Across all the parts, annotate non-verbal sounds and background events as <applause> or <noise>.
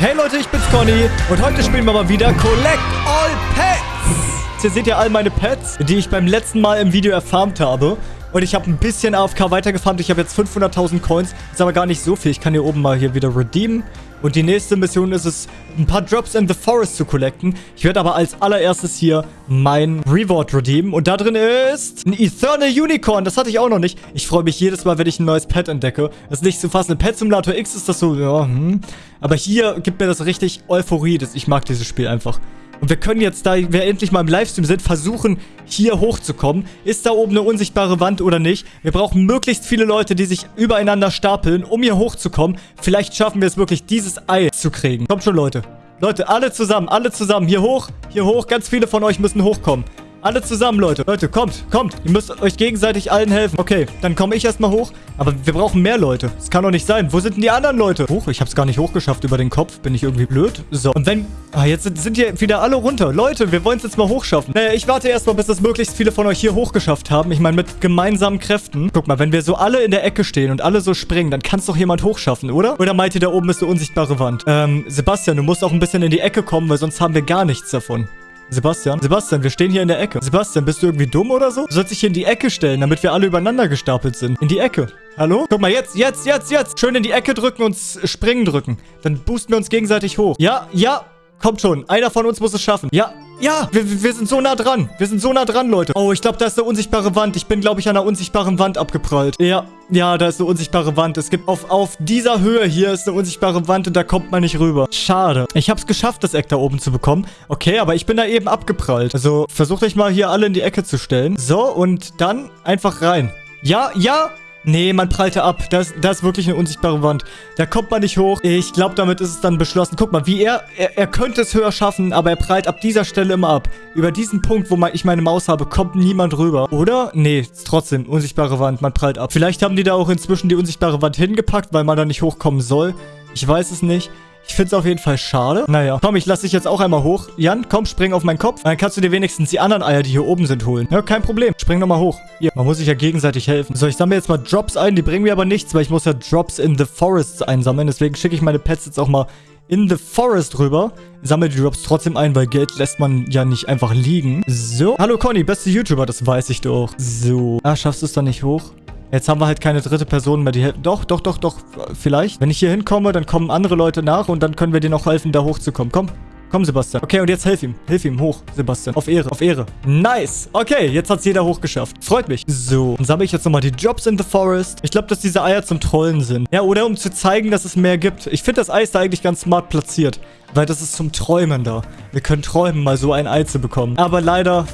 Hey Leute, ich bin's Conny und heute spielen wir mal wieder Collect All Pets. Hier seht ihr all meine Pets, die ich beim letzten Mal im Video erfarmt habe. Und ich habe ein bisschen AFK weitergefarmt. Ich habe jetzt 500.000 Coins. Ist aber gar nicht so viel. Ich kann hier oben mal hier wieder redeemen. Und die nächste Mission ist es, ein paar Drops in the Forest zu collecten. Ich werde aber als allererstes hier mein Reward redeemen. Und da drin ist ein Eternal Unicorn. Das hatte ich auch noch nicht. Ich freue mich jedes Mal, wenn ich ein neues Pet entdecke. Das ist nicht zu fassen. In Pet Simulator X ist das so, ja, hm. Aber hier gibt mir das richtig Euphorie. Ich mag dieses Spiel einfach. Und wir können jetzt, da wir endlich mal im Livestream sind, versuchen, hier hochzukommen. Ist da oben eine unsichtbare Wand oder nicht? Wir brauchen möglichst viele Leute, die sich übereinander stapeln, um hier hochzukommen. Vielleicht schaffen wir es wirklich, dieses Ei zu kriegen. Kommt schon, Leute. Leute, alle zusammen, alle zusammen. Hier hoch, hier hoch. Ganz viele von euch müssen hochkommen. Alle zusammen, Leute. Leute, kommt, kommt. Ihr müsst euch gegenseitig allen helfen. Okay, dann komme ich erstmal hoch. Aber wir brauchen mehr Leute. Das kann doch nicht sein. Wo sind denn die anderen Leute? Hoch, ich habe es gar nicht hochgeschafft über den Kopf. Bin ich irgendwie blöd? So, und wenn... Ah, jetzt sind, sind hier wieder alle runter. Leute, wir wollen es jetzt mal hochschaffen. Naja, ich warte erstmal, bis das möglichst viele von euch hier hochgeschafft haben. Ich meine, mit gemeinsamen Kräften. Guck mal, wenn wir so alle in der Ecke stehen und alle so springen, dann kann es doch jemand hochschaffen, oder? Oder meint ihr, da oben ist eine unsichtbare Wand? Ähm, Sebastian, du musst auch ein bisschen in die Ecke kommen, weil sonst haben wir gar nichts davon. Sebastian? Sebastian, wir stehen hier in der Ecke. Sebastian, bist du irgendwie dumm oder so? Du sollst dich hier in die Ecke stellen, damit wir alle übereinander gestapelt sind. In die Ecke. Hallo? Guck mal, jetzt, jetzt, jetzt, jetzt. Schön in die Ecke drücken und springen drücken. Dann boosten wir uns gegenseitig hoch. Ja, ja. Kommt schon. Einer von uns muss es schaffen. Ja, ja, wir, wir sind so nah dran. Wir sind so nah dran, Leute. Oh, ich glaube, da ist eine unsichtbare Wand. Ich bin, glaube ich, an einer unsichtbaren Wand abgeprallt. Ja, ja, da ist eine unsichtbare Wand. Es gibt auf, auf dieser Höhe hier ist eine unsichtbare Wand und da kommt man nicht rüber. Schade. Ich habe es geschafft, das Eck da oben zu bekommen. Okay, aber ich bin da eben abgeprallt. Also versucht euch mal hier alle in die Ecke zu stellen. So, und dann einfach rein. Ja, ja, Nee, man prallte ab. Das, das ist wirklich eine unsichtbare Wand. Da kommt man nicht hoch. Ich glaube, damit ist es dann beschlossen. Guck mal, wie er, er... Er könnte es höher schaffen, aber er prallt ab dieser Stelle immer ab. Über diesen Punkt, wo ich meine Maus habe, kommt niemand rüber. Oder? Nee, trotzdem. Unsichtbare Wand. Man prallt ab. Vielleicht haben die da auch inzwischen die unsichtbare Wand hingepackt, weil man da nicht hochkommen soll. Ich weiß es nicht. Ich finde es auf jeden Fall schade. Naja. Komm, ich lasse dich jetzt auch einmal hoch. Jan, komm, spring auf meinen Kopf. Dann kannst du dir wenigstens die anderen Eier, die hier oben sind, holen. Ja, kein Problem. Spring nochmal hoch. Hier, man muss sich ja gegenseitig helfen. So, ich sammle jetzt mal Drops ein. Die bringen mir aber nichts, weil ich muss ja Drops in the Forests einsammeln. Deswegen schicke ich meine Pets jetzt auch mal in the Forest rüber. Sammle die Drops trotzdem ein, weil Geld lässt man ja nicht einfach liegen. So. Hallo Conny, beste YouTuber, das weiß ich doch. So. Ah, schaffst du es dann nicht hoch? Jetzt haben wir halt keine dritte Person mehr, die helfen. Doch, doch, doch, doch, vielleicht. Wenn ich hier hinkomme, dann kommen andere Leute nach und dann können wir dir noch helfen, da hochzukommen. Komm, komm, Sebastian. Okay, und jetzt hilf ihm. Hilf ihm hoch, Sebastian. Auf Ehre, auf Ehre. Nice. Okay, jetzt hat es jeder hochgeschafft. Freut mich. So, dann sammle ich jetzt nochmal die Jobs in the Forest. Ich glaube, dass diese Eier zum Trollen sind. Ja, oder um zu zeigen, dass es mehr gibt. Ich finde das Ei ist da eigentlich ganz smart platziert. Weil das ist zum Träumen da. Wir können träumen, mal so ein Ei zu bekommen. Aber leider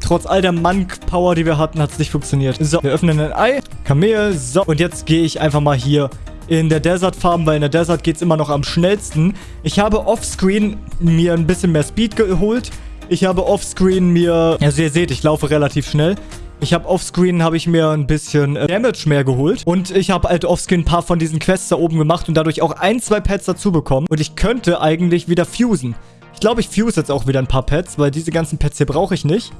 trotz all der Mank-Power, die wir hatten, hat es nicht funktioniert. So, wir öffnen ein Ei. Kamel. So, und jetzt gehe ich einfach mal hier in der Desert Farm, weil in der Desert geht es immer noch am schnellsten. Ich habe offscreen mir ein bisschen mehr Speed geholt. Ich habe offscreen mir... Also ihr seht, ich laufe relativ schnell. Ich habe offscreen, habe ich mir ein bisschen äh, Damage mehr geholt. Und ich habe halt offscreen ein paar von diesen Quests da oben gemacht und dadurch auch ein, zwei Pets dazu bekommen. Und ich könnte eigentlich wieder fusen. Ich glaube, ich fuse jetzt auch wieder ein paar Pets, weil diese ganzen Pets hier brauche ich nicht.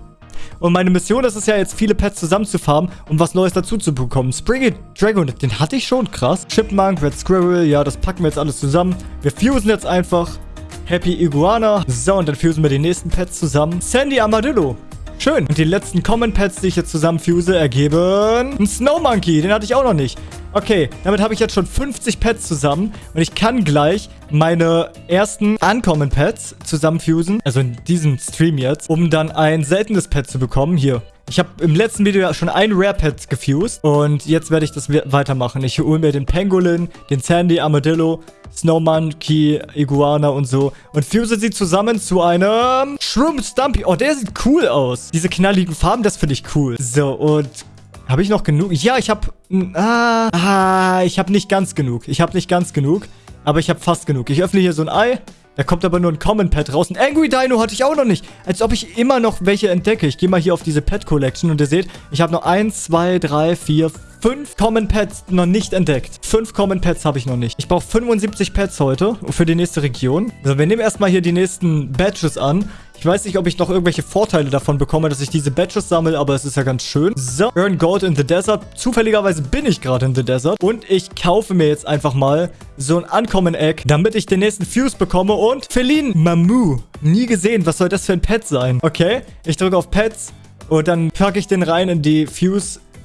Und meine Mission ist es ja jetzt, viele Pets zusammenzufarmen, um was Neues dazu zu bekommen. Springy Dragon, den hatte ich schon, krass. Chipmunk, Red Squirrel, ja, das packen wir jetzt alles zusammen. Wir fusen jetzt einfach. Happy Iguana. So, und dann fusen wir die nächsten Pets zusammen. Sandy Armadillo. Schön. Und die letzten Common Pets, die ich jetzt zusammenfuse, ergeben... Ein Snow Monkey, den hatte ich auch noch nicht. Okay, damit habe ich jetzt schon 50 Pets zusammen. Und ich kann gleich meine ersten Uncommon Pets zusammenfusen. Also in diesem Stream jetzt. Um dann ein seltenes Pet zu bekommen. Hier. Ich habe im letzten Video schon ein Rare Pet gefused. Und jetzt werde ich das weitermachen. Ich hole mir den Pangolin, den Sandy Armadillo, Snow Monkey, Iguana und so. Und fuse sie zusammen zu einem Shroom Stumpy. Oh, der sieht cool aus. Diese knalligen Farben, das finde ich cool. So, und habe ich noch genug? Ja, ich habe... Ah, ah, ich habe nicht ganz genug. Ich habe nicht ganz genug. Aber ich habe fast genug. Ich öffne hier so ein Ei. Da kommt aber nur ein Common Pet raus. Ein Angry Dino hatte ich auch noch nicht. Als ob ich immer noch welche entdecke. Ich gehe mal hier auf diese Pet Collection und ihr seht, ich habe noch 1, 2, 3, 4, 5 Common Pets noch nicht entdeckt. 5 Common Pets habe ich noch nicht. Ich brauche 75 Pets heute für die nächste Region. Also wir nehmen erstmal hier die nächsten Badges an. Ich weiß nicht, ob ich noch irgendwelche Vorteile davon bekomme, dass ich diese Badges sammle, aber es ist ja ganz schön. So, Earn Gold in the Desert. Zufälligerweise bin ich gerade in the Desert. Und ich kaufe mir jetzt einfach mal so ein Uncommon-Egg, damit ich den nächsten Fuse bekomme. Und Feline Mamu. Nie gesehen. Was soll das für ein Pet sein? Okay, ich drücke auf Pets. Und dann packe ich den rein in die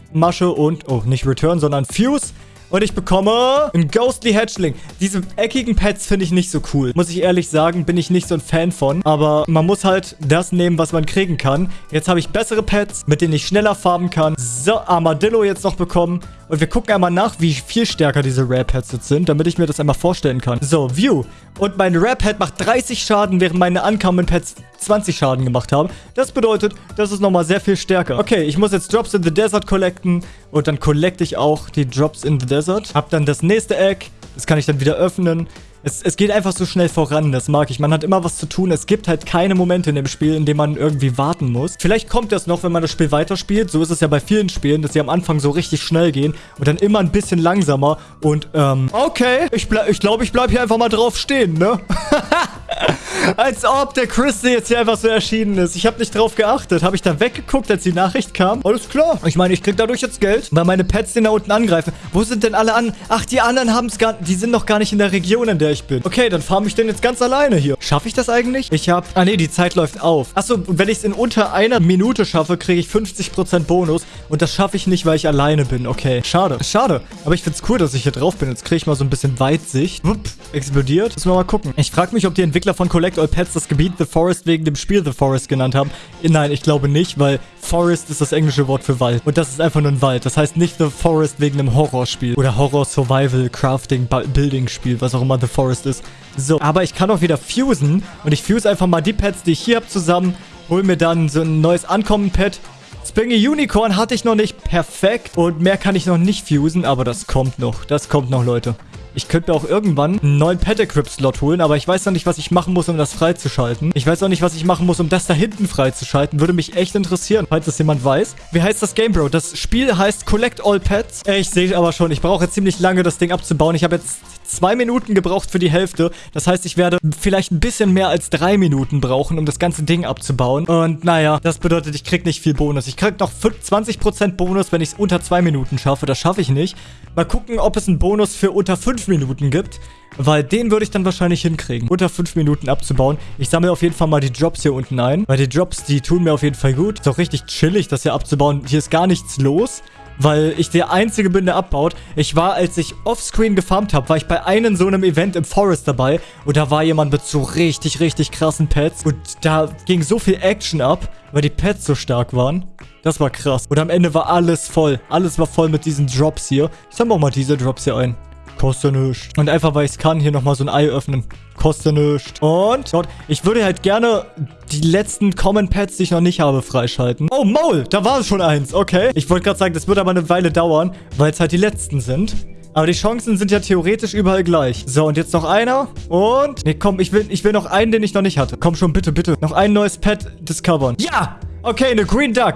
Fuse-Masche und... Oh, nicht Return, sondern Fuse. Und ich bekomme einen Ghostly Hatchling. Diese eckigen Pets finde ich nicht so cool. Muss ich ehrlich sagen, bin ich nicht so ein Fan von. Aber man muss halt das nehmen, was man kriegen kann. Jetzt habe ich bessere Pets, mit denen ich schneller farben kann. So, Armadillo jetzt noch bekommen. Und wir gucken einmal nach, wie viel stärker diese Pets jetzt sind, damit ich mir das einmal vorstellen kann. So, View. Und mein Pet macht 30 Schaden, während meine Uncommon Pets 20 Schaden gemacht haben. Das bedeutet, das ist nochmal sehr viel stärker. Okay, ich muss jetzt Drops in the Desert collecten. Und dann collecte ich auch die Drops in the Desert. Hab dann das nächste Egg. Das kann ich dann wieder öffnen. Es, es, geht einfach so schnell voran, das mag ich. Man hat immer was zu tun. Es gibt halt keine Momente in dem Spiel, in denen man irgendwie warten muss. Vielleicht kommt das noch, wenn man das Spiel weiterspielt. So ist es ja bei vielen Spielen, dass sie am Anfang so richtig schnell gehen und dann immer ein bisschen langsamer. Und, ähm, okay, ich, ich glaube, ich bleibe hier einfach mal drauf stehen, ne? <laughs> <laughs> als ob der Christy jetzt hier einfach so erschienen ist. Ich habe nicht drauf geachtet. Habe ich da weggeguckt, als die Nachricht kam? Alles klar. Ich meine, ich krieg dadurch jetzt Geld, weil meine Pets den da unten angreifen. Wo sind denn alle an? Ach, die anderen haben es gar... Die sind noch gar nicht in der Region, in der ich bin. Okay, dann farm ich den jetzt ganz alleine hier. Schaffe ich das eigentlich? Ich habe... Ah, nee, die Zeit läuft auf. Achso, wenn ich es in unter einer Minute schaffe, kriege ich 50% Bonus. Und das schaffe ich nicht, weil ich alleine bin. Okay, schade. Schade. Aber ich finde es cool, dass ich hier drauf bin. Jetzt kriege ich mal so ein bisschen Weitsicht. Wupp, explodiert. Müssen wir mal gucken. Ich frage mich, ob die Entwickler von Collect All Pets das Gebiet The Forest wegen dem Spiel The Forest genannt haben. Nein, ich glaube nicht, weil Forest ist das englische Wort für Wald. Und das ist einfach nur ein Wald. Das heißt nicht The Forest wegen einem Horrorspiel. Oder Horror Survival Crafting Building Spiel, was auch immer The Forest ist. So, aber ich kann auch wieder fusen. Und ich fuse einfach mal die Pets, die ich hier habe, zusammen. Hol mir dann so ein neues Ankommen-Pet. Springy Unicorn hatte ich noch nicht perfekt. Und mehr kann ich noch nicht fusen, aber das kommt noch. Das kommt noch, Leute. Ich könnte mir auch irgendwann einen neuen Pet-Equip-Slot holen, aber ich weiß noch nicht, was ich machen muss, um das freizuschalten. Ich weiß auch nicht, was ich machen muss, um das da hinten freizuschalten. Würde mich echt interessieren, falls das jemand weiß. Wie heißt das Game, Bro? Das Spiel heißt Collect All Pets. Ich sehe aber schon, ich brauche jetzt ziemlich lange, das Ding abzubauen. Ich habe jetzt zwei Minuten gebraucht für die Hälfte. Das heißt, ich werde vielleicht ein bisschen mehr als drei Minuten brauchen, um das ganze Ding abzubauen. Und naja, das bedeutet, ich krieg nicht viel Bonus. Ich krieg noch 20% Bonus, wenn ich es unter zwei Minuten schaffe. Das schaffe ich nicht. Mal gucken, ob es einen Bonus für unter fünf Minuten gibt. Weil den würde ich dann wahrscheinlich hinkriegen. Unter fünf Minuten abzubauen. Ich sammle auf jeden Fall mal die Drops hier unten ein. Weil die Drops, die tun mir auf jeden Fall gut. Ist auch richtig chillig, das hier abzubauen. Hier ist gar nichts los weil ich der Einzige bin, der abbaut. Ich war, als ich offscreen gefarmt habe, war ich bei einem so einem Event im Forest dabei und da war jemand mit so richtig, richtig krassen Pets und da ging so viel Action ab, weil die Pets so stark waren. Das war krass. Und am Ende war alles voll. Alles war voll mit diesen Drops hier. Ich sammle auch mal diese Drops hier ein. Kostet nichts. Und einfach, weil ich es kann, hier nochmal so ein Ei öffnen. Kostet nichts. Und dort, ich würde halt gerne die letzten Common Pets, die ich noch nicht habe, freischalten. Oh, Maul, da war es schon eins. Okay. Ich wollte gerade sagen, das wird aber eine Weile dauern, weil es halt die letzten sind. Aber die Chancen sind ja theoretisch überall gleich. So, und jetzt noch einer. Und... Nee, komm, ich will, ich will noch einen, den ich noch nicht hatte. Komm schon, bitte, bitte. Noch ein neues Pet discovern. Ja! Okay, eine Green Duck.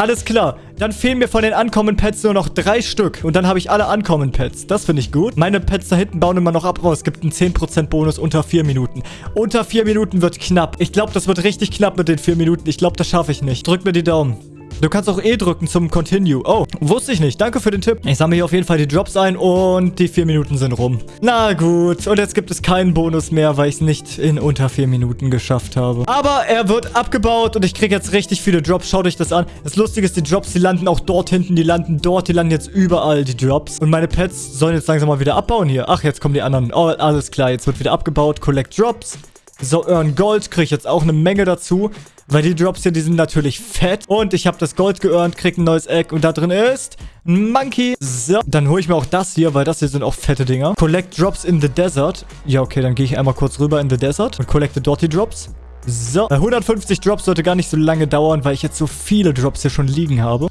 Alles klar. Dann fehlen mir von den Uncommon-Pets nur noch drei Stück. Und dann habe ich alle Uncommon-Pets. Das finde ich gut. Meine Pets da hinten bauen immer noch ab. Oh, es gibt einen 10% Bonus unter vier Minuten. Unter vier Minuten wird knapp. Ich glaube, das wird richtig knapp mit den vier Minuten. Ich glaube, das schaffe ich nicht. Drück mir die Daumen. Du kannst auch E drücken zum Continue. Oh, wusste ich nicht. Danke für den Tipp. Ich sammle hier auf jeden Fall die Drops ein und die vier Minuten sind rum. Na gut. Und jetzt gibt es keinen Bonus mehr, weil ich es nicht in unter vier Minuten geschafft habe. Aber er wird abgebaut und ich kriege jetzt richtig viele Drops. Schaut euch das an. Das Lustige ist, die Drops, die landen auch dort hinten. Die landen dort. Die landen jetzt überall, die Drops. Und meine Pets sollen jetzt langsam mal wieder abbauen hier. Ach, jetzt kommen die anderen. Oh, alles klar. Jetzt wird wieder abgebaut. Collect Drops. So, Earn Gold kriege ich jetzt auch eine Menge dazu. Weil die Drops hier, die sind natürlich fett. Und ich habe das Gold geearnt, kriege ein neues Egg. Und da drin ist ein Monkey. So, dann hole ich mir auch das hier, weil das hier sind auch fette Dinger. Collect Drops in the Desert. Ja, okay, dann gehe ich einmal kurz rüber in the Desert und collecte dort die Drops. So, 150 Drops sollte gar nicht so lange dauern, weil ich jetzt so viele Drops hier schon liegen habe.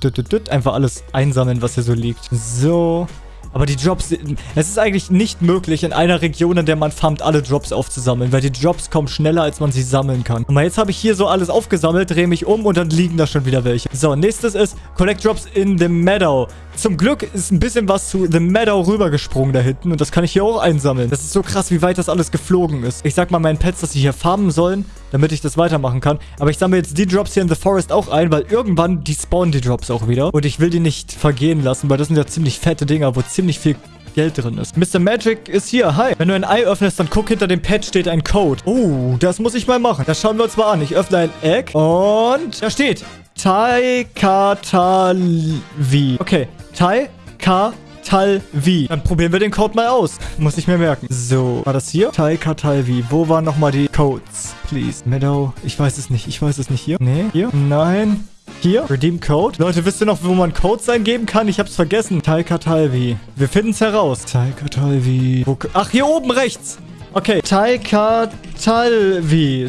Einfach alles einsammeln, was hier so liegt. So, aber die Drops, es ist eigentlich nicht möglich, in einer Region, in der man farmt, alle Drops aufzusammeln, weil die Drops kommen schneller, als man sie sammeln kann. Und jetzt habe ich hier so alles aufgesammelt, drehe mich um und dann liegen da schon wieder welche. So, nächstes ist Collect Drops in the Meadow. Zum Glück ist ein bisschen was zu The Meadow rübergesprungen da hinten und das kann ich hier auch einsammeln. Das ist so krass, wie weit das alles geflogen ist. Ich sag mal meinen Pets, dass sie hier farmen sollen damit ich das weitermachen kann. Aber ich sammle jetzt die Drops hier in The Forest auch ein, weil irgendwann, die spawnen die Drops auch wieder. Und ich will die nicht vergehen lassen, weil das sind ja ziemlich fette Dinger, wo ziemlich viel Geld drin ist. Mr. Magic ist hier. Hi. Wenn du ein Ei öffnest, dann guck, hinter dem Pad steht ein Code. Oh, das muss ich mal machen. Das schauen wir uns mal an. Ich öffne ein Egg und da steht Taikatalvi. Okay. Taikatalvi. Dann probieren wir den Code mal aus. Muss ich mir merken. So, war das hier? Taikatalvi. Wo waren nochmal die Codes? Please. Meadow. Ich weiß es nicht. Ich weiß es nicht. Hier? Nee. Hier? Nein. Hier, Redeem Code. Leute, wisst ihr noch, wo man Codes eingeben kann? Ich hab's vergessen. Taikatalvi. Wir finden's heraus. Taikatalvi. Ach, hier oben rechts. Okay, Taikatalvi.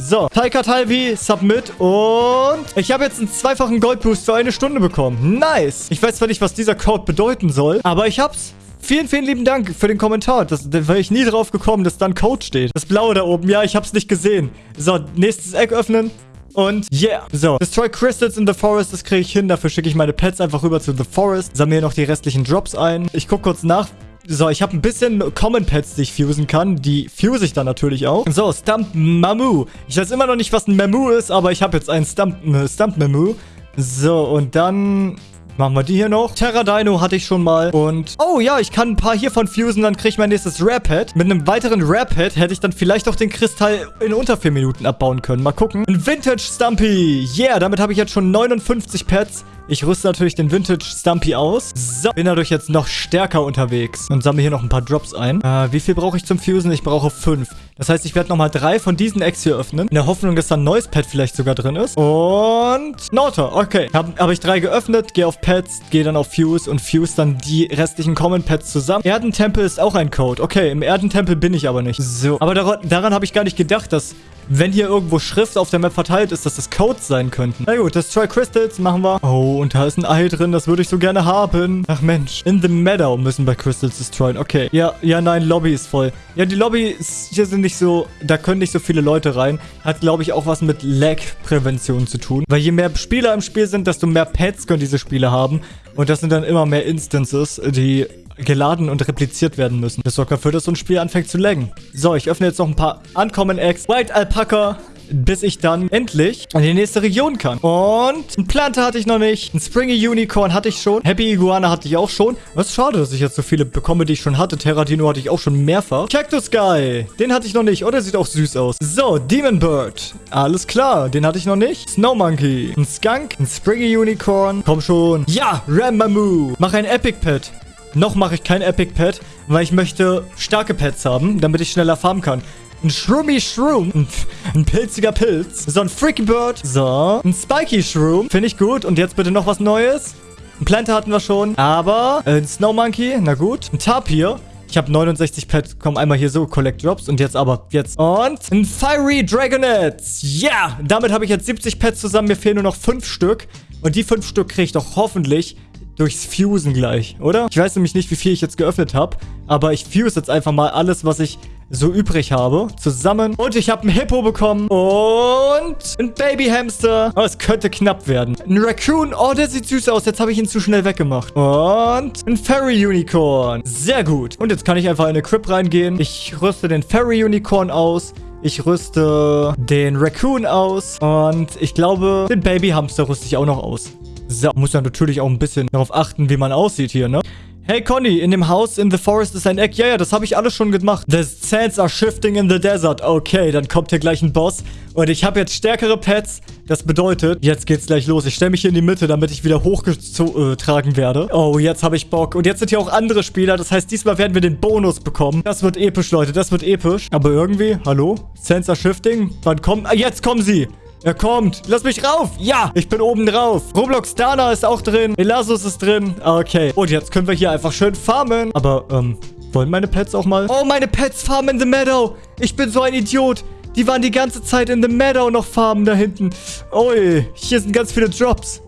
So, Taikatalvi, Submit und ich habe jetzt einen zweifachen Goldboost für eine Stunde bekommen. Nice. Ich weiß zwar nicht, was dieser Code bedeuten soll, aber ich hab's. Vielen, vielen lieben Dank für den Kommentar. Das, da wäre ich nie drauf gekommen, dass da ein Code steht. Das blaue da oben. Ja, ich hab's nicht gesehen. So, nächstes Eck öffnen. Und yeah. So, Destroy Crystals in the Forest, das kriege ich hin. Dafür schicke ich meine Pets einfach rüber zu The Forest. Sammle noch die restlichen Drops ein. Ich gucke kurz nach, so, ich habe ein bisschen Common Pets, die ich fusen kann. Die fuse ich dann natürlich auch. So, Stump Mamu. Ich weiß immer noch nicht, was ein Mamu ist, aber ich habe jetzt einen Stump, äh, Stump Mamu. So, und dann Machen wir die hier noch. Terra Dino hatte ich schon mal. Und, oh ja, ich kann ein paar hiervon fusen, dann kriege ich mein nächstes Pet. Mit einem weiteren Pet hätte ich dann vielleicht auch den Kristall in unter 4 Minuten abbauen können. Mal gucken. Ein Vintage Stumpy. Yeah, damit habe ich jetzt schon 59 Pets. Ich rüste natürlich den Vintage Stumpy aus. So, bin dadurch jetzt noch stärker unterwegs. Und sammle hier noch ein paar Drops ein. Äh, wie viel brauche ich zum Fusen? Ich brauche fünf. Das heißt, ich werde nochmal drei von diesen Eggs hier öffnen. In der Hoffnung, dass da ein neues Pet vielleicht sogar drin ist. Und Nauta. Okay. Habe hab ich drei geöffnet. Gehe auf Pets. Gehe dann auf Fuse. Und Fuse dann die restlichen Common Pets zusammen. Erdentempel ist auch ein Code. Okay, im Erdentempel bin ich aber nicht. So. Aber daran, daran habe ich gar nicht gedacht, dass wenn hier irgendwo Schrift auf der Map verteilt ist, dass das Codes sein könnten. Na gut, Destroy Crystals machen wir. Oh, und da ist ein Ei drin. Das würde ich so gerne haben. Ach Mensch. In the Meadow müssen wir Crystals destroyen. Okay. Ja, ja, nein, Lobby ist voll. Ja, die Lobby hier sind nicht so... Da können nicht so viele Leute rein. Hat, glaube ich, auch was mit Lag-Prävention zu tun. Weil je mehr Spieler im Spiel sind, desto mehr Pets können diese Spiele haben. Und das sind dann immer mehr Instances, die geladen und repliziert werden müssen. Das sorgt dafür, dass so ein Spiel anfängt zu laggen. So, ich öffne jetzt noch ein paar Uncommon Eggs. White Alpaca bis ich dann endlich in die nächste Region kann. Und ein Plante hatte ich noch nicht. Ein Springy Unicorn hatte ich schon. Happy Iguana hatte ich auch schon. Ist schade, dass ich jetzt so viele bekomme, die ich schon hatte. Terradino hatte ich auch schon mehrfach. Cactus Guy. Den hatte ich noch nicht. Oh, der sieht auch süß aus. So, Demon Bird. Alles klar. Den hatte ich noch nicht. Snow Monkey. Ein Skunk. Ein Springy Unicorn. Komm schon. Ja, Ramamoo. Mach ein Epic Pet. Noch mache ich kein Epic Pet, weil ich möchte starke Pets haben, damit ich schneller farmen kann. Ein Shroomy Shroom. Ein, ein, pilziger Pilz. So, ein Freaky Bird. So. Ein Spiky Shroom. Finde ich gut. Und jetzt bitte noch was Neues. Ein Planter hatten wir schon. Aber äh, ein Snow Monkey. Na gut. Ein Tapir. Ich habe 69 Pets. Komm, einmal hier so. Collect Drops. Und jetzt aber. Jetzt. Und ein Fiery Dragonet. Ja. Yeah. Damit habe ich jetzt 70 Pets zusammen. Mir fehlen nur noch 5 Stück. Und die 5 Stück kriege ich doch hoffentlich durchs Fusen gleich, oder? Ich weiß nämlich nicht, wie viel ich jetzt geöffnet habe, aber ich fuse jetzt einfach mal alles, was ich so übrig habe, zusammen. Und ich habe einen Hippo bekommen und ein Babyhamster. Oh, es könnte knapp werden. Ein Raccoon. Oh, der sieht süß aus. Jetzt habe ich ihn zu schnell weggemacht. Und ein Fairy Unicorn. Sehr gut. Und jetzt kann ich einfach in eine Crib reingehen. Ich rüste den Fairy Unicorn aus. Ich rüste den Raccoon aus. Und ich glaube, den Babyhamster rüste ich auch noch aus. So, muss ja natürlich auch ein bisschen darauf achten, wie man aussieht hier, ne? Hey Conny, in dem Haus in the forest ist ein Eck. Ja, ja, das habe ich alles schon gemacht. The sands are shifting in the desert. Okay, dann kommt hier gleich ein Boss. Und ich habe jetzt stärkere Pets. Das bedeutet, jetzt geht's gleich los. Ich stelle mich hier in die Mitte, damit ich wieder hochgetragen werde. Oh, jetzt habe ich Bock. Und jetzt sind hier auch andere Spieler. Das heißt, diesmal werden wir den Bonus bekommen. Das wird episch, Leute. Das wird episch. Aber irgendwie, hallo? Sands are shifting? Wann kommen... Ah, jetzt kommen sie. Er kommt. Lass mich rauf. Ja, ich bin oben drauf. Roblox Dana ist auch drin. Elasus ist drin. Okay. Und jetzt können wir hier einfach schön farmen. Aber, ähm, wollen meine Pets auch mal? Oh, meine Pets farmen in the meadow. Ich bin so ein Idiot. Die waren die ganze Zeit in the meadow noch farmen da hinten. Ui, hier sind ganz viele Drops.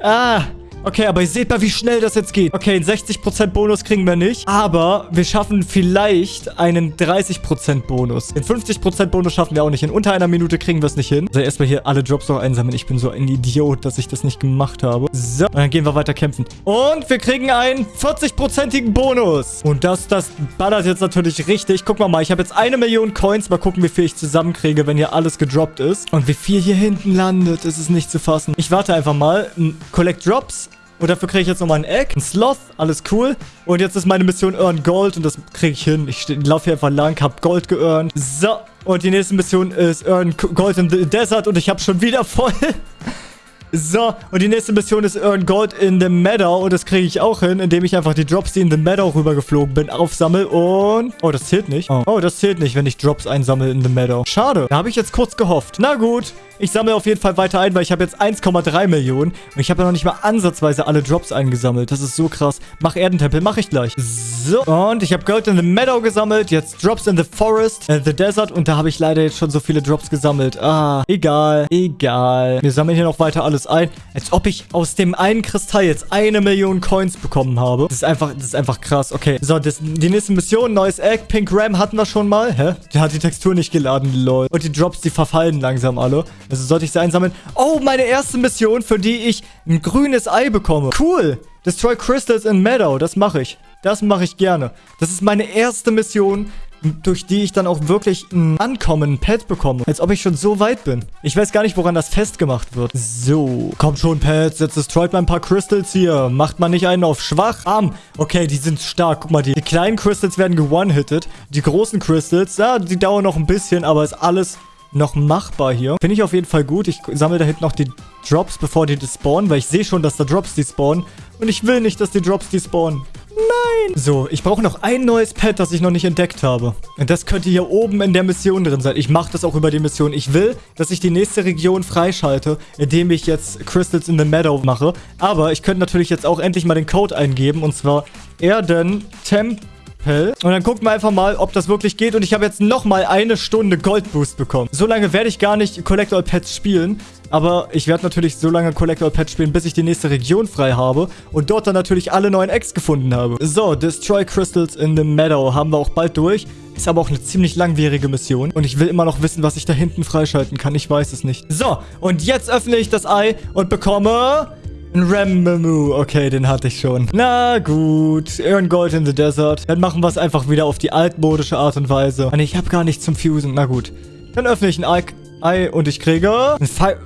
Ah, Okay, aber ihr seht mal, wie schnell das jetzt geht. Okay, einen 60% Bonus kriegen wir nicht. Aber wir schaffen vielleicht einen 30% Bonus. Den 50% Bonus schaffen wir auch nicht. In unter einer Minute kriegen wir es nicht hin. Also erstmal hier alle Drops noch einsammeln. Ich bin so ein Idiot, dass ich das nicht gemacht habe. So, dann gehen wir weiter kämpfen. Und wir kriegen einen 40%igen Bonus. Und das, das ballert jetzt natürlich richtig. Guck mal mal, ich habe jetzt eine Million Coins. Mal gucken, wie viel ich zusammenkriege, wenn hier alles gedroppt ist. Und wie viel hier hinten landet, ist es nicht zu fassen. Ich warte einfach mal. Collect Drops. Und dafür kriege ich jetzt nochmal ein Egg, ein Sloth, alles cool. Und jetzt ist meine Mission Earn Gold und das kriege ich hin. Ich laufe hier einfach lang, habe Gold geearnt. So, und die nächste Mission ist Earn Gold in the Desert und ich habe schon wieder voll. <laughs> So, und die nächste Mission ist Earn Gold in the Meadow. Und das kriege ich auch hin, indem ich einfach die Drops, die in the Meadow rübergeflogen bin, aufsammle. Und... Oh, das zählt nicht. Oh. oh, das zählt nicht, wenn ich Drops einsammle in the Meadow. Schade. Da habe ich jetzt kurz gehofft. Na gut. Ich sammle auf jeden Fall weiter ein, weil ich habe jetzt 1,3 Millionen. Und ich habe ja noch nicht mal ansatzweise alle Drops eingesammelt. Das ist so krass. Mach Erdentempel, mache ich gleich. So, und ich habe Gold in the Meadow gesammelt. Jetzt Drops in the Forest, in the Desert. Und da habe ich leider jetzt schon so viele Drops gesammelt. Ah, egal, egal. Wir sammeln hier noch weiter alles ein. Als ob ich aus dem einen Kristall jetzt eine Million Coins bekommen habe. Das ist einfach, das ist einfach krass. Okay, so, das, die nächste Mission, neues Egg. Pink Ram hatten wir schon mal. Hä? Der hat die Textur nicht geladen, lol. Und die Drops, die verfallen langsam alle. Also sollte ich sie einsammeln. Oh, meine erste Mission, für die ich ein grünes Ei bekomme. Cool. Destroy Crystals in Meadow. Das mache ich. Das mache ich gerne. Das ist meine erste Mission, durch die ich dann auch wirklich ein Ankommen, ein Pet bekomme. Als ob ich schon so weit bin. Ich weiß gar nicht, woran das festgemacht wird. So. Kommt schon, Pets. Jetzt destroyt mal ein paar Crystals hier. Macht man nicht einen auf schwach? Arm. Okay, die sind stark. Guck mal, die, die kleinen Crystals werden gewone-hitted. Die großen Crystals, ja, die dauern noch ein bisschen, aber ist alles noch machbar hier. Finde ich auf jeden Fall gut. Ich sammle da hinten noch die Drops, bevor die spawnen, weil ich sehe schon, dass da Drops die spawnen. Und ich will nicht, dass die Drops die spawnen. Nein! So, ich brauche noch ein neues Pet, das ich noch nicht entdeckt habe. Und das könnte hier oben in der Mission drin sein. Ich mache das auch über die Mission. Ich will, dass ich die nächste Region freischalte, indem ich jetzt Crystals in the Meadow mache. Aber ich könnte natürlich jetzt auch endlich mal den Code eingeben. Und zwar Erden Temp Appell. Und dann gucken wir einfach mal, ob das wirklich geht. Und ich habe jetzt nochmal eine Stunde Goldboost bekommen. So lange werde ich gar nicht Collect All Pets spielen. Aber ich werde natürlich so lange Collect All Pets spielen, bis ich die nächste Region frei habe. Und dort dann natürlich alle neuen Eggs gefunden habe. So, Destroy Crystals in the Meadow haben wir auch bald durch. Ist aber auch eine ziemlich langwierige Mission. Und ich will immer noch wissen, was ich da hinten freischalten kann. Ich weiß es nicht. So, und jetzt öffne ich das Ei und bekomme ein Ramamu. Okay, den hatte ich schon. Na gut. Earn Gold in the Desert. Dann machen wir es einfach wieder auf die altmodische Art und Weise. Und ich habe gar nichts zum Fusen. Na gut. Dann öffne ich ein Ei. Ei und ich kriege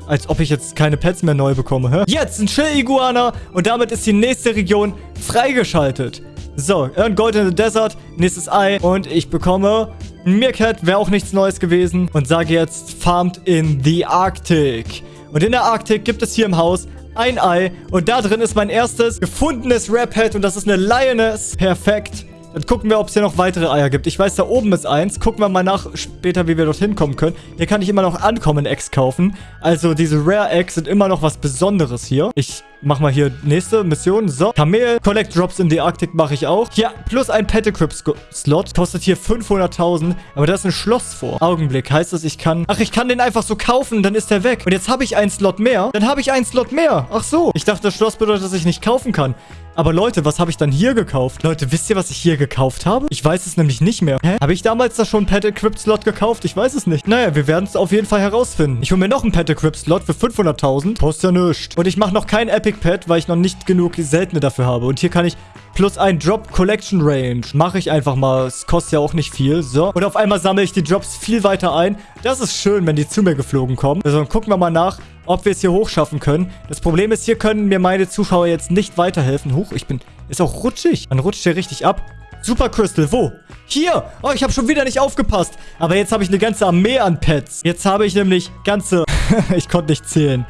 als ob ich jetzt keine Pets mehr neu bekomme. Hä? Jetzt ein Chill-Iguana und damit ist die nächste Region freigeschaltet. So, Earn Gold in the Desert, nächstes Ei und ich bekomme ein Meerkat, wäre auch nichts Neues gewesen und sage jetzt Farmed in the Arctic. Und in der Arktik gibt es hier im Haus ein Ei. Und da drin ist mein erstes gefundenes Rap-Head und das ist eine Lioness. Perfekt. Dann gucken wir, ob es hier noch weitere Eier gibt. Ich weiß, da oben ist eins. Gucken wir mal nach später, wie wir dorthin kommen können. Hier kann ich immer noch Ankommen-Eggs kaufen. Also diese Rare-Eggs sind immer noch was Besonderes hier. Ich mach mal hier nächste Mission. So, Kamel, Collect Drops in the Arctic mache ich auch. Hier, plus ein Petticrip-Slot. Kostet hier 500.000. Aber da ist ein Schloss vor. Augenblick, heißt das, ich kann... Ach, ich kann den einfach so kaufen, dann ist der weg. Und jetzt habe ich einen Slot mehr. Dann habe ich einen Slot mehr. Ach so. Ich dachte, das Schloss bedeutet, dass ich nicht kaufen kann. Aber Leute, was habe ich dann hier gekauft? Leute, wisst ihr, was ich hier gekauft habe? Ich weiß es nämlich nicht mehr. Hä? Habe ich damals da schon einen Pet Equipped Slot gekauft? Ich weiß es nicht. Naja, wir werden es auf jeden Fall herausfinden. Ich hole mir noch einen Pet Equipped Slot für 500.000. Kostet ja nichts. Und ich mache noch keinen Epic Pet, weil ich noch nicht genug seltene dafür habe. Und hier kann ich plus ein Drop Collection Range. Mache ich einfach mal. Es kostet ja auch nicht viel. So. Und auf einmal sammle ich die Drops viel weiter ein. Das ist schön, wenn die zu mir geflogen kommen. Also dann gucken wir mal nach, ob wir es hier hochschaffen können. Das Problem ist, hier können mir meine Zuschauer jetzt nicht weiterhelfen. Huch, ich bin... Ist auch rutschig. Man rutscht hier richtig ab. Super Crystal, wo? Hier! Oh, ich habe schon wieder nicht aufgepasst. Aber jetzt habe ich eine ganze Armee an Pets. Jetzt habe ich nämlich ganze... <laughs> ich konnte nicht zählen.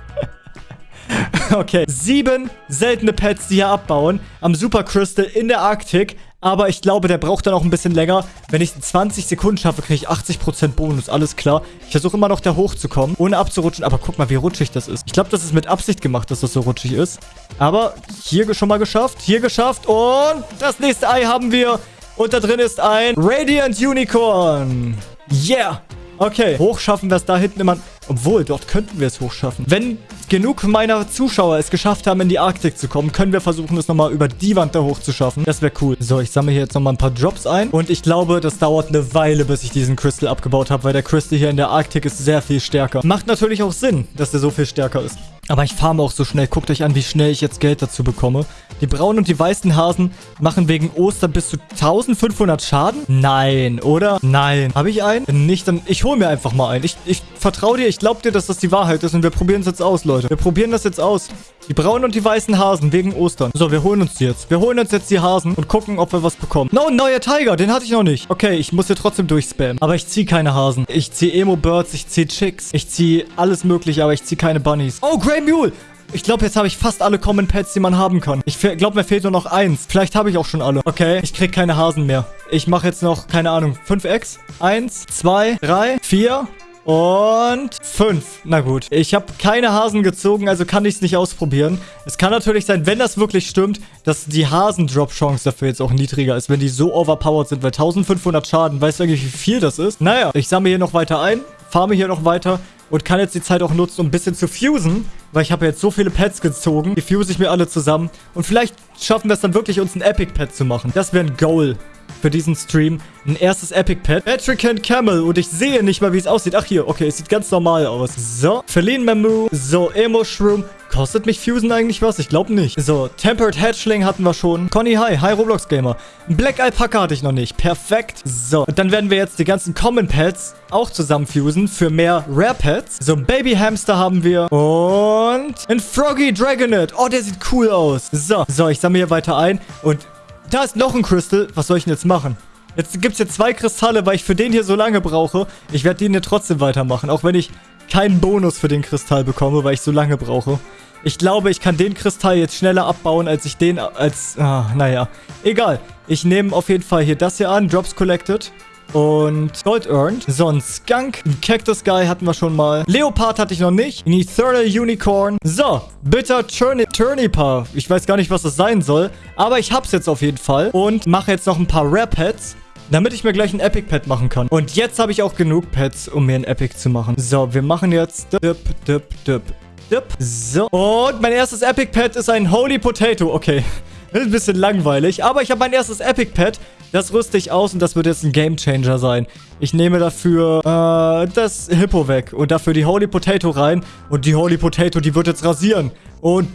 <laughs> okay, sieben seltene Pets, die hier abbauen. Am Super Crystal in der Arktik. Aber ich glaube, der braucht dann auch ein bisschen länger. Wenn ich 20 Sekunden schaffe, kriege ich 80% Bonus. Alles klar. Ich versuche immer noch da hochzukommen, ohne abzurutschen. Aber guck mal, wie rutschig das ist. Ich glaube, das ist mit Absicht gemacht, dass das so rutschig ist. Aber hier schon mal geschafft. Hier geschafft. Und das nächste Ei haben wir. Und da drin ist ein Radiant Unicorn. Yeah. Okay, hochschaffen wir es da hinten immer... Obwohl, dort könnten wir es hochschaffen. Wenn genug meiner Zuschauer es geschafft haben, in die Arktik zu kommen, können wir versuchen, es nochmal über die Wand da hoch zu schaffen. Das wäre cool. So, ich sammle hier jetzt nochmal ein paar Drops ein. Und ich glaube, das dauert eine Weile, bis ich diesen Crystal abgebaut habe, weil der Crystal hier in der Arktik ist sehr viel stärker. Macht natürlich auch Sinn, dass der so viel stärker ist. Aber ich farme auch so schnell. Guckt euch an, wie schnell ich jetzt Geld dazu bekomme. Die braunen und die weißen Hasen machen wegen Ostern bis zu 1500 Schaden? Nein, oder? Nein. Habe ich einen? Nicht, dann... Ich hole mir einfach mal einen. Ich, ich vertraue dir. Ich glaube dir, dass das die Wahrheit ist. Und wir probieren es jetzt aus, Leute. Wir probieren das jetzt aus. Die braunen und die weißen Hasen wegen Ostern. So, wir holen uns die jetzt. Wir holen uns jetzt die Hasen und gucken, ob wir was bekommen. No, ein neuer Tiger. Den hatte ich noch nicht. Okay, ich muss hier trotzdem durchspammen. Aber ich ziehe keine Hasen. Ich ziehe Emo-Birds. Ich ziehe Chicks. Ich ziehe alles mögliche, aber ich ziehe keine Bunnies. Oh, Grey Mule. Ich glaube, jetzt habe ich fast alle Common Pets, die man haben kann. Ich glaube, mir fehlt nur noch eins. Vielleicht habe ich auch schon alle. Okay, ich kriege keine Hasen mehr. Ich mache jetzt noch, keine Ahnung, 5x. Eins, zwei, drei, vier, und fünf. Na gut. Ich habe keine Hasen gezogen, also kann ich es nicht ausprobieren. Es kann natürlich sein, wenn das wirklich stimmt, dass die Hasen-Drop-Chance dafür jetzt auch niedriger ist, wenn die so overpowered sind, weil 1500 Schaden, weißt du eigentlich, wie viel das ist? Naja, ich sammle hier noch weiter ein, farme hier noch weiter und kann jetzt die Zeit auch nutzen, um ein bisschen zu fusen, weil ich habe jetzt so viele Pets gezogen. Die fuse ich mir alle zusammen und vielleicht schaffen wir es dann wirklich, uns ein Epic-Pet zu machen. Das wäre ein Goal für diesen Stream. Ein erstes Epic Pet. Patrick and Camel. Und ich sehe nicht mal, wie es aussieht. Ach, hier. Okay, es sieht ganz normal aus. So. Feline Mamu. So. Emo Shroom. Kostet mich Fusen eigentlich was? Ich glaube nicht. So, Tempered Hatchling hatten wir schon. Conny, hi. Hi, Roblox Gamer. Black Alpaca hatte ich noch nicht. Perfekt. So, und dann werden wir jetzt die ganzen Common Pets auch zusammenfusen für mehr Rare Pets. So, Baby Hamster haben wir. Und ein Froggy Dragonet. Oh, der sieht cool aus. So, so, ich sammle hier weiter ein. Und da ist noch ein Crystal. Was soll ich denn jetzt machen? Jetzt gibt es hier zwei Kristalle, weil ich für den hier so lange brauche. Ich werde den hier trotzdem weitermachen, auch wenn ich keinen Bonus für den Kristall bekomme, weil ich so lange brauche. Ich glaube, ich kann den Kristall jetzt schneller abbauen, als ich den als... Ah, naja. Egal. Ich nehme auf jeden Fall hier das hier an. Drops collected. Und Gold earned. So, ein Skunk. Ein Cactus Guy hatten wir schon mal. Leopard hatte ich noch nicht. Ein Ethereal Unicorn. So, Bitter Turniper. Ich weiß gar nicht, was das sein soll. Aber ich hab's jetzt auf jeden Fall. Und mache jetzt noch ein paar Rare Pets damit ich mir gleich ein Epic Pet machen kann. Und jetzt habe ich auch genug Pets, um mir ein Epic zu machen. So, wir machen jetzt dip, dip, dip, dip. So, und mein erstes Epic Pet ist ein Holy Potato. Okay, <laughs> ein bisschen langweilig, aber ich habe mein erstes Epic Pet. Das rüste ich aus und das wird jetzt ein Game Changer sein. Ich nehme dafür äh, das Hippo weg und dafür die Holy Potato rein. Und die Holy Potato, die wird jetzt rasieren. Und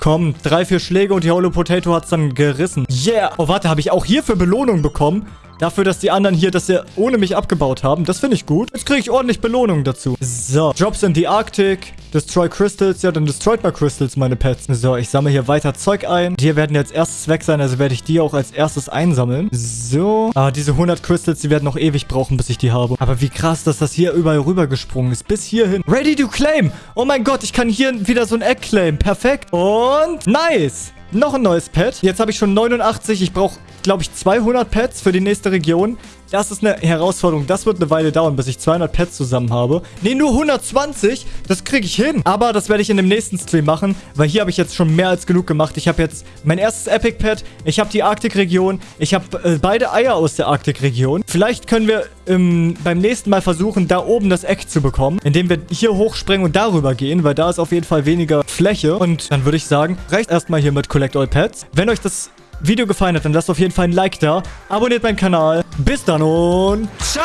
komm, drei, vier Schläge und die Holy Potato hat es dann gerissen. Yeah. Oh, warte, habe ich auch hierfür Belohnung bekommen? Dafür, dass die anderen hier das ja ohne mich abgebaut haben. Das finde ich gut. Jetzt kriege ich ordentlich Belohnung dazu. So. Drops in die Arctic. Destroy Crystals. Ja, dann destroyt mal Crystals, meine Pets. So, ich sammle hier weiter Zeug ein. Die hier werden jetzt erstes weg sein, also werde ich die auch als erstes einsammeln. So. Ah, diese 100 Crystals, die werden noch ewig brauchen, bis ich die habe. Aber wie krass, dass das hier überall rübergesprungen ist. Bis hierhin. Ready to claim. Oh mein Gott, ich kann hier wieder so ein Egg claim. Perfekt. Und nice. Noch ein neues Pet. Jetzt habe ich schon 89. Ich brauche, glaube ich, 200 Pets für die nächste Region. Das ist eine Herausforderung. Das wird eine Weile dauern, bis ich 200 Pets zusammen habe. Ne, nur 120. Das kriege ich hin. Aber das werde ich in dem nächsten Stream machen, weil hier habe ich jetzt schon mehr als genug gemacht. Ich habe jetzt mein erstes Epic Pet. Ich habe die Arktikregion. Ich habe äh, beide Eier aus der Arktikregion. Vielleicht können wir ähm, beim nächsten Mal versuchen, da oben das Eck zu bekommen, indem wir hier hochspringen und darüber gehen, weil da ist auf jeden Fall weniger Fläche. Und dann würde ich sagen, reicht erstmal hier mit Collect All Pets. Wenn euch das Video gefallen hat, dann lasst auf jeden Fall ein Like da. Abonniert meinen Kanal. Bis dann und ciao!